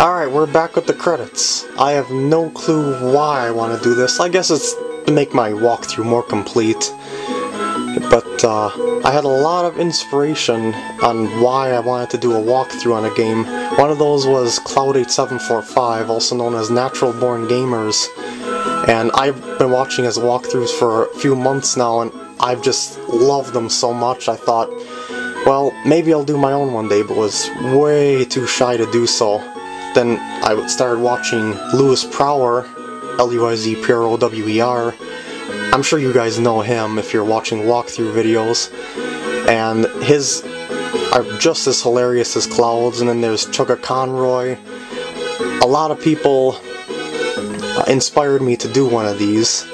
Alright, we're back with the credits. I have no clue why I want to do this. I guess it's to make my walkthrough more complete. But uh, I had a lot of inspiration on why I wanted to do a walkthrough on a game. One of those was Cloud8745, also known as Natural Born Gamers. And I've been watching his walkthroughs for a few months now, and I've just loved them so much. I thought, well, maybe I'll do my own one day, but was way too shy to do so. Then I would started watching Luiz Prower, L-U-I-Z P-R-O-W-E-R. I'm sure you guys know him if you're watching walkthrough videos. And his are just as hilarious as Clouds, and then there's ChuggaaConroy. A lot of people inspired me to do one of these,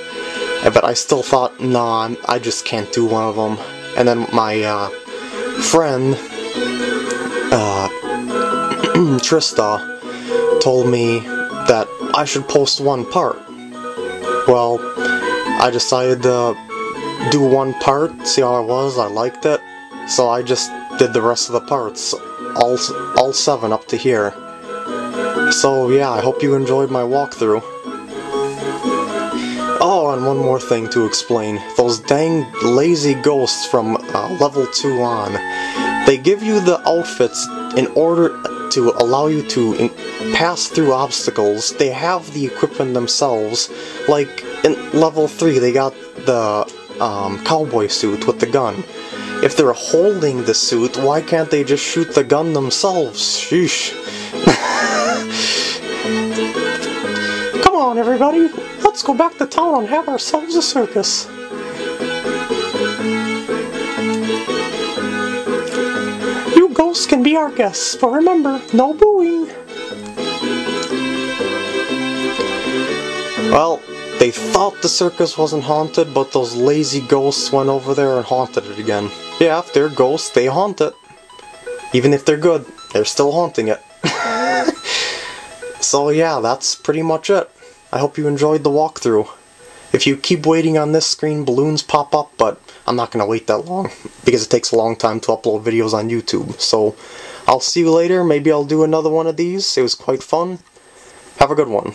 but I still thought, nah, I just can't do one of them. And then my uh, friend, uh, Trista, told me that I should post one part. Well, I decided to do one part, see how it was, I liked it, so I just did the rest of the parts, all, all seven up to here. So yeah, I hope you enjoyed my walkthrough. Oh, and one more thing to explain. Those dang lazy ghosts from uh, level 2 on, they give you the outfits in order to allow you to pass through obstacles. They have the equipment themselves. Like in level 3, they got the um, cowboy suit with the gun. If they're holding the suit, why can't they just shoot the gun themselves? Sheesh. Come on, everybody! Let's go back to town and have ourselves a circus! Ghosts can be our guests, but remember, no booing. Well, they thought the circus wasn't haunted, but those lazy ghosts went over there and haunted it again. Yeah, if they're ghosts, they haunt it. Even if they're good, they're still haunting it. so yeah, that's pretty much it. I hope you enjoyed the walkthrough. If you keep waiting on this screen, balloons pop up, but I'm not going to wait that long because it takes a long time to upload videos on YouTube. So I'll see you later. Maybe I'll do another one of these. It was quite fun. Have a good one.